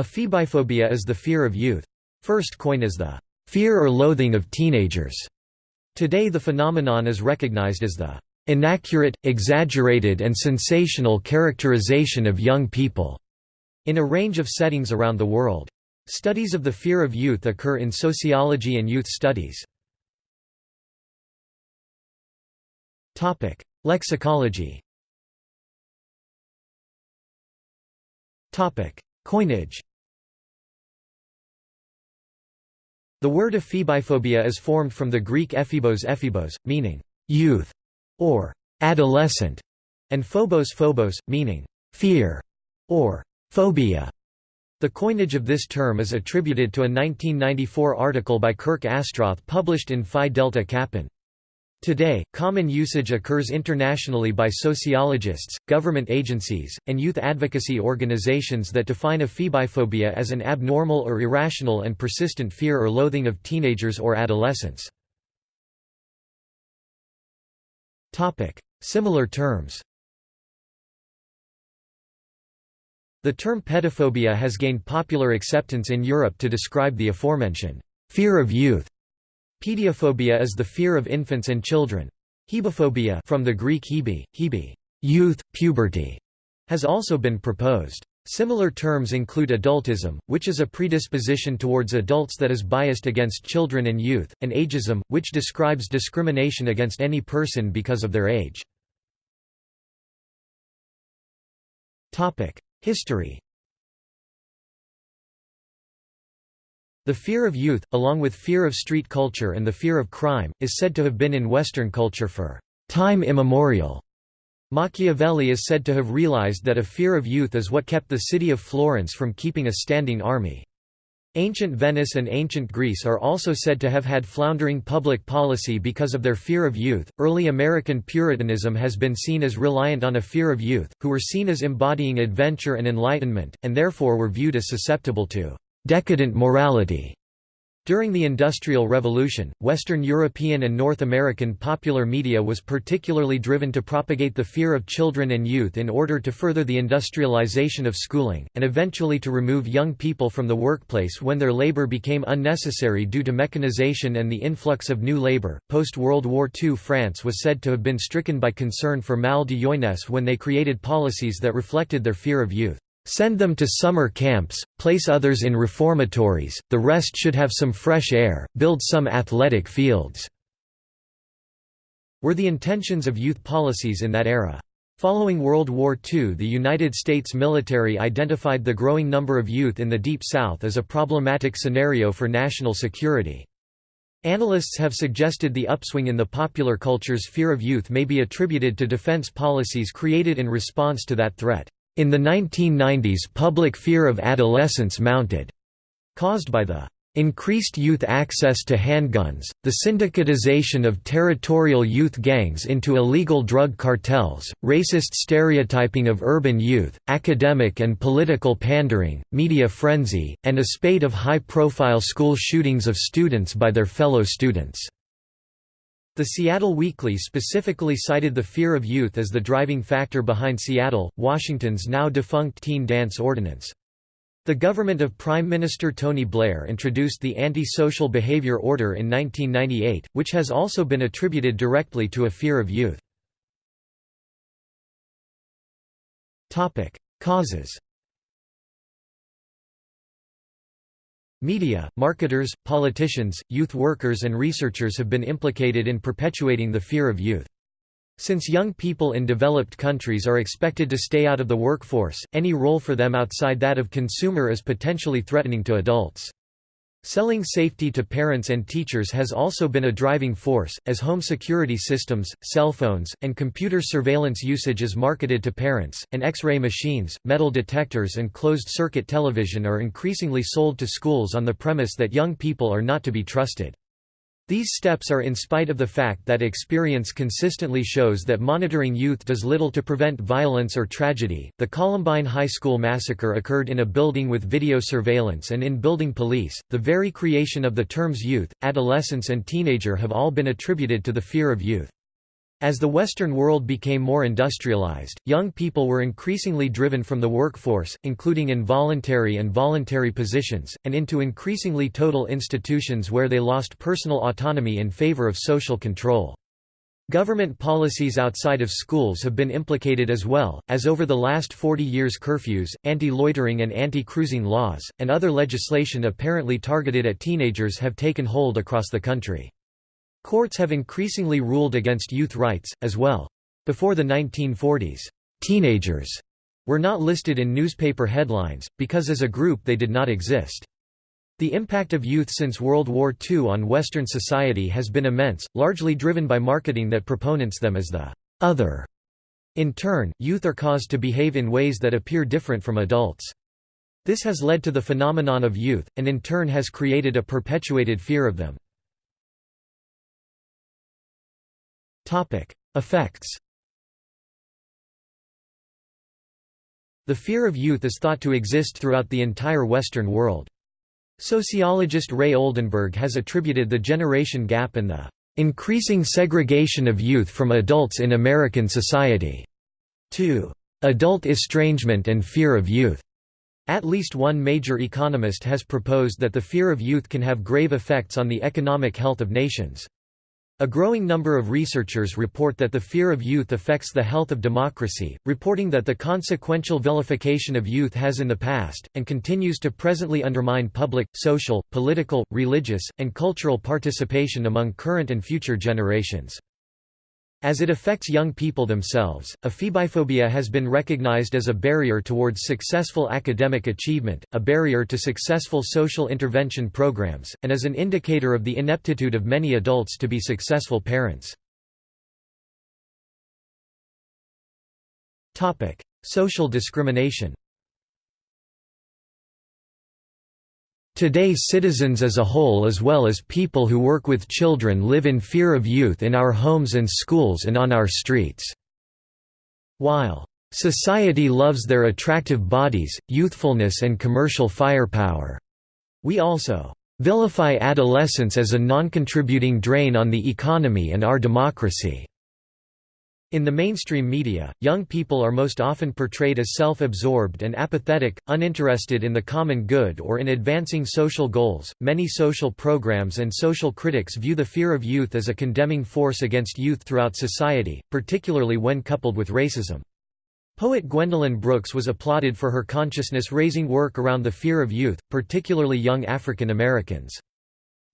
Ephebiphobia is the fear of youth. First coined as the fear or loathing of teenagers. Today the phenomenon is recognized as the inaccurate, exaggerated and sensational characterization of young people in a range of settings around the world. Studies of the fear of youth occur in sociology and youth studies. Topic: Lexicology Topic: Coinage The word ephebiphobia is formed from the Greek ephebos ephebos, meaning youth or adolescent, and phobos phobos, meaning fear or phobia. The coinage of this term is attributed to a 1994 article by Kirk Astroth published in Phi Delta Kappan. Today, common usage occurs internationally by sociologists, government agencies, and youth advocacy organizations that define ephebiphobia as an abnormal or irrational and persistent fear or loathing of teenagers or adolescents. Similar terms The term pedophobia has gained popular acceptance in Europe to describe the aforementioned fear of youth Pediophobia is the fear of infants and children. Hebophobia from the Greek hebe, hebe youth, puberty, has also been proposed. Similar terms include adultism, which is a predisposition towards adults that is biased against children and youth, and ageism, which describes discrimination against any person because of their age. History The fear of youth, along with fear of street culture and the fear of crime, is said to have been in Western culture for time immemorial. Machiavelli is said to have realized that a fear of youth is what kept the city of Florence from keeping a standing army. Ancient Venice and ancient Greece are also said to have had floundering public policy because of their fear of youth. Early American Puritanism has been seen as reliant on a fear of youth, who were seen as embodying adventure and enlightenment, and therefore were viewed as susceptible to decadent morality. During the Industrial Revolution, Western European and North American popular media was particularly driven to propagate the fear of children and youth in order to further the industrialization of schooling, and eventually to remove young people from the workplace when their labor became unnecessary due to mechanization and the influx of new labor. Post World War II France was said to have been stricken by concern for mal de jeunesse when they created policies that reflected their fear of youth. Send them to summer camps, place others in reformatories, the rest should have some fresh air, build some athletic fields." were the intentions of youth policies in that era. Following World War II the United States military identified the growing number of youth in the Deep South as a problematic scenario for national security. Analysts have suggested the upswing in the popular culture's fear of youth may be attributed to defense policies created in response to that threat. In the 1990s public fear of adolescence mounted. Caused by the increased youth access to handguns, the syndicatization of territorial youth gangs into illegal drug cartels, racist stereotyping of urban youth, academic and political pandering, media frenzy, and a spate of high-profile school shootings of students by their fellow students. The Seattle Weekly specifically cited the fear of youth as the driving factor behind Seattle, Washington's now defunct teen dance ordinance. The government of Prime Minister Tony Blair introduced the Anti-Social Behavior Order in 1998, which has also been attributed directly to a fear of youth. Causes Media, marketers, politicians, youth workers and researchers have been implicated in perpetuating the fear of youth. Since young people in developed countries are expected to stay out of the workforce, any role for them outside that of consumer is potentially threatening to adults. Selling safety to parents and teachers has also been a driving force, as home security systems, cell phones, and computer surveillance usage is marketed to parents, and X-ray machines, metal detectors and closed-circuit television are increasingly sold to schools on the premise that young people are not to be trusted. These steps are in spite of the fact that experience consistently shows that monitoring youth does little to prevent violence or tragedy. The Columbine High School massacre occurred in a building with video surveillance and in building police. The very creation of the terms youth, adolescence, and teenager have all been attributed to the fear of youth. As the Western world became more industrialized, young people were increasingly driven from the workforce, including involuntary and voluntary positions, and into increasingly total institutions where they lost personal autonomy in favor of social control. Government policies outside of schools have been implicated as well, as over the last 40 years curfews, anti-loitering and anti-cruising laws, and other legislation apparently targeted at teenagers have taken hold across the country. Courts have increasingly ruled against youth rights, as well. Before the 1940s, teenagers were not listed in newspaper headlines, because as a group they did not exist. The impact of youth since World War II on Western society has been immense, largely driven by marketing that proponents them as the other. In turn, youth are caused to behave in ways that appear different from adults. This has led to the phenomenon of youth, and in turn has created a perpetuated fear of them. Effects The fear of youth is thought to exist throughout the entire Western world. Sociologist Ray Oldenburg has attributed the generation gap and the increasing segregation of youth from adults in American society to adult estrangement and fear of youth. At least one major economist has proposed that the fear of youth can have grave effects on the economic health of nations. A growing number of researchers report that the fear of youth affects the health of democracy, reporting that the consequential vilification of youth has in the past, and continues to presently undermine public, social, political, religious, and cultural participation among current and future generations. As it affects young people themselves, ephebiphobia has been recognized as a barrier towards successful academic achievement, a barrier to successful social intervention programs, and as an indicator of the ineptitude of many adults to be successful parents. Social discrimination Today citizens as a whole as well as people who work with children live in fear of youth in our homes and schools and on our streets. While society loves their attractive bodies, youthfulness and commercial firepower, we also vilify adolescence as a non-contributing drain on the economy and our democracy. In the mainstream media, young people are most often portrayed as self-absorbed and apathetic, uninterested in the common good or in advancing social goals. Many social programs and social critics view the fear of youth as a condemning force against youth throughout society, particularly when coupled with racism. Poet Gwendolyn Brooks was applauded for her consciousness-raising work around the fear of youth, particularly young African Americans.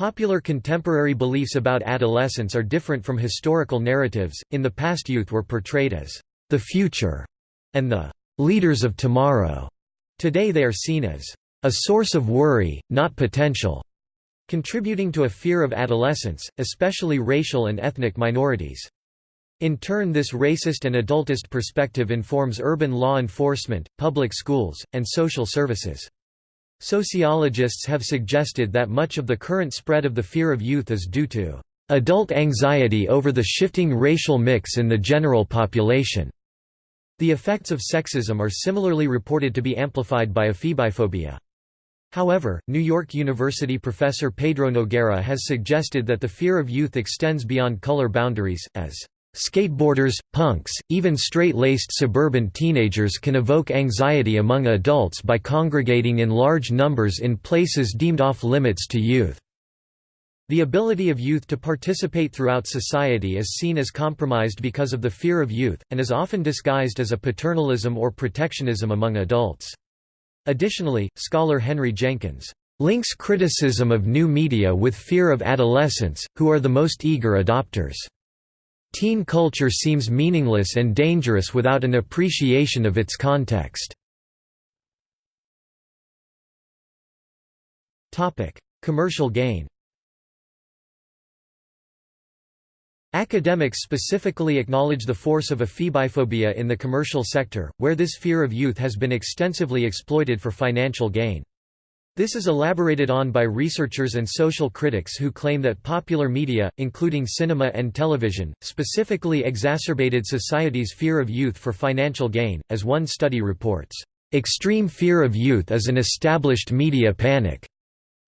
Popular contemporary beliefs about adolescence are different from historical narratives. In the past, youth were portrayed as the future and the leaders of tomorrow. Today, they are seen as a source of worry, not potential, contributing to a fear of adolescence, especially racial and ethnic minorities. In turn this racist and adultist perspective informs urban law enforcement, public schools, and social services. Sociologists have suggested that much of the current spread of the fear of youth is due to adult anxiety over the shifting racial mix in the general population. The effects of sexism are similarly reported to be amplified by ephebiphobia. However, New York University professor Pedro Noguera has suggested that the fear of youth extends beyond color boundaries, as Skateboarders, punks, even straight-laced suburban teenagers can evoke anxiety among adults by congregating in large numbers in places deemed off-limits to youth. The ability of youth to participate throughout society is seen as compromised because of the fear of youth, and is often disguised as a paternalism or protectionism among adults. Additionally, scholar Henry Jenkins links criticism of new media with fear of adolescents, who are the most eager adopters. Teen culture seems meaningless and dangerous without an appreciation of its context. Commercial gain Academics specifically acknowledge the force of ephebiphobia in the commercial sector, where this fear of youth has been extensively exploited for financial gain. This is elaborated on by researchers and social critics who claim that popular media, including cinema and television, specifically exacerbated society's fear of youth for financial gain, as one study reports, "...extreme fear of youth is an established media panic."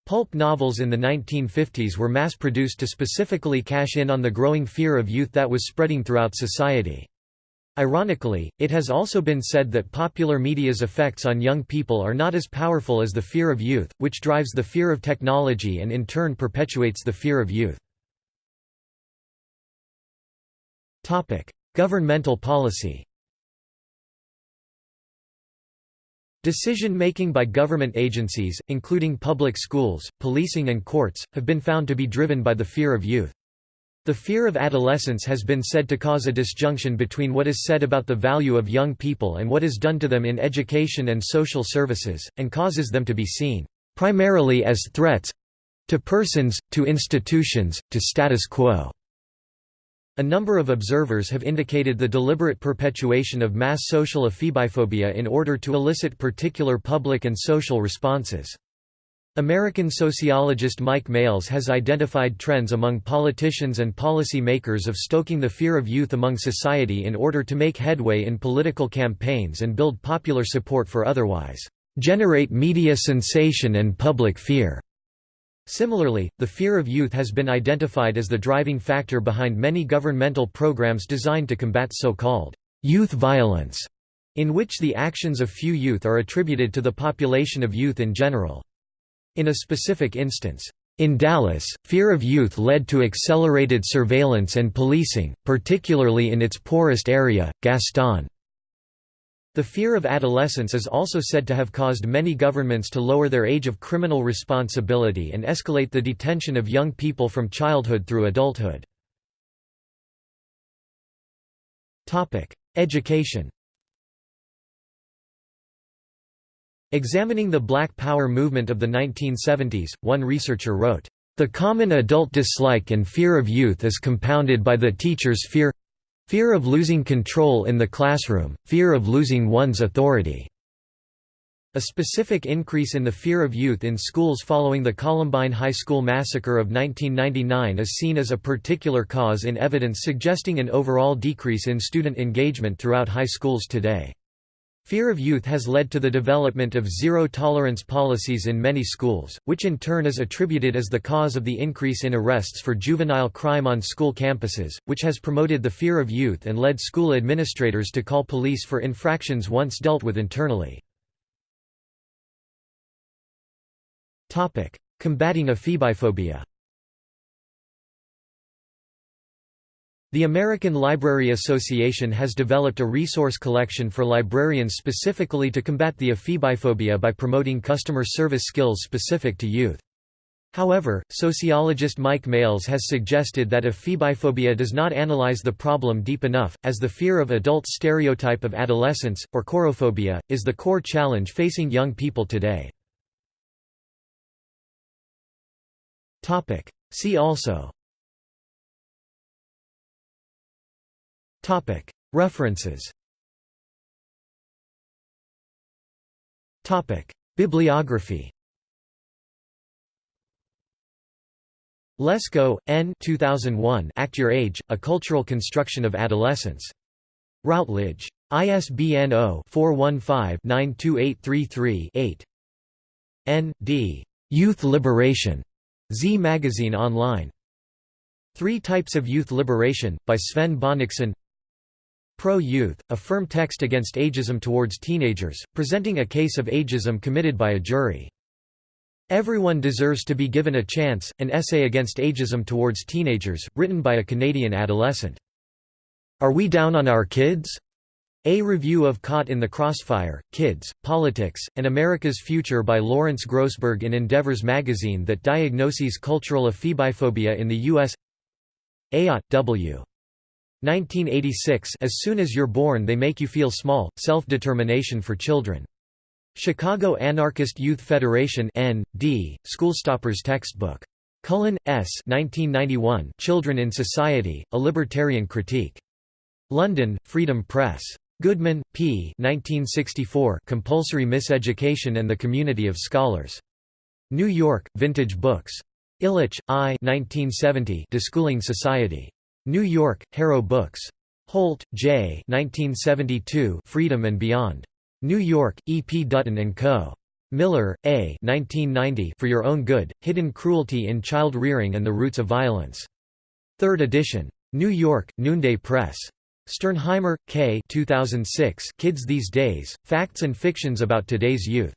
Pulp novels in the 1950s were mass-produced to specifically cash in on the growing fear of youth that was spreading throughout society. Ironically, it has also been said that popular media's effects on young people are not as powerful as the fear of youth, which drives the fear of technology and in turn perpetuates the fear of youth. Governmental policy Decision-making by government agencies, including public schools, policing and courts, have been found to be driven by the fear of youth. The fear of adolescence has been said to cause a disjunction between what is said about the value of young people and what is done to them in education and social services, and causes them to be seen, primarily as threats—to persons, to institutions, to status quo. A number of observers have indicated the deliberate perpetuation of mass social ephebiphobia in order to elicit particular public and social responses. American sociologist Mike Males has identified trends among politicians and policy makers of stoking the fear of youth among society in order to make headway in political campaigns and build popular support for otherwise, "...generate media sensation and public fear." Similarly, the fear of youth has been identified as the driving factor behind many governmental programs designed to combat so-called youth violence, in which the actions of few youth are attributed to the population of youth in general. In a specific instance, in Dallas, fear of youth led to accelerated surveillance and policing, particularly in its poorest area, Gaston. The fear of adolescence is also said to have caused many governments to lower their age of criminal responsibility and escalate the detention of young people from childhood through adulthood. Education Examining the Black Power movement of the 1970s, one researcher wrote, "...the common adult dislike and fear of youth is compounded by the teacher's fear Fear of losing control in the classroom, fear of losing one's authority. A specific increase in the fear of youth in schools following the Columbine High School massacre of 1999 is seen as a particular cause in evidence suggesting an overall decrease in student engagement throughout high schools today. Fear of youth has led to the development of zero-tolerance policies in many schools, which in turn is attributed as the cause of the increase in arrests for juvenile crime on school campuses, which has promoted the fear of youth and led school administrators to call police for infractions once dealt with internally. Combating ephebiphobia The American Library Association has developed a resource collection for librarians specifically to combat the ephebiphobia by promoting customer service skills specific to youth. However, sociologist Mike Males has suggested that ephebiphobia does not analyze the problem deep enough, as the fear of adult stereotype of adolescence, or chorophobia, is the core challenge facing young people today. See also References Topic Bibliography Lesko, N. 2001 Act Your Age, A Cultural Construction of Adolescence. Routledge. ISBN 0-415-92833-8. N. D. Youth Liberation. Z Magazine Online. Three Types of Youth Liberation, by Sven Bonnichsen Pro-Youth, a firm text against ageism towards teenagers, presenting a case of ageism committed by a jury. Everyone Deserves to be Given a Chance, an essay against ageism towards teenagers, written by a Canadian adolescent. Are We Down on Our Kids? A Review of Caught in the Crossfire, Kids, Politics, and America's Future by Lawrence Grossberg in Endeavors magazine that diagnoses cultural ephebiphobia in the U.S. Ayotte, W. 1986 As soon as you're born they make you feel small, self-determination for children. Chicago Anarchist Youth Federation N. D., Schoolstoppers textbook. Cullen, S. 1991 Children in Society, A Libertarian Critique. London, Freedom Press. Goodman, P. 1964 Compulsory Miseducation and the Community of Scholars. New York, Vintage Books. Illich, I. 1970 Deschooling Society. New York, Harrow Books. Holt, J. 1972 Freedom and Beyond. New York, E. P. Dutton & Co. Miller, A. 1990 For Your Own Good, Hidden Cruelty in Child Rearing and the Roots of Violence. Third edition. New York, Noonday Press. Sternheimer, K. 2006 Kids These Days, Facts and Fictions About Today's Youth.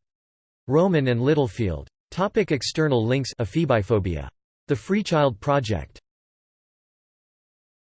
Rowman and Littlefield. Topic external links Ephebiphobia. The Free Child Project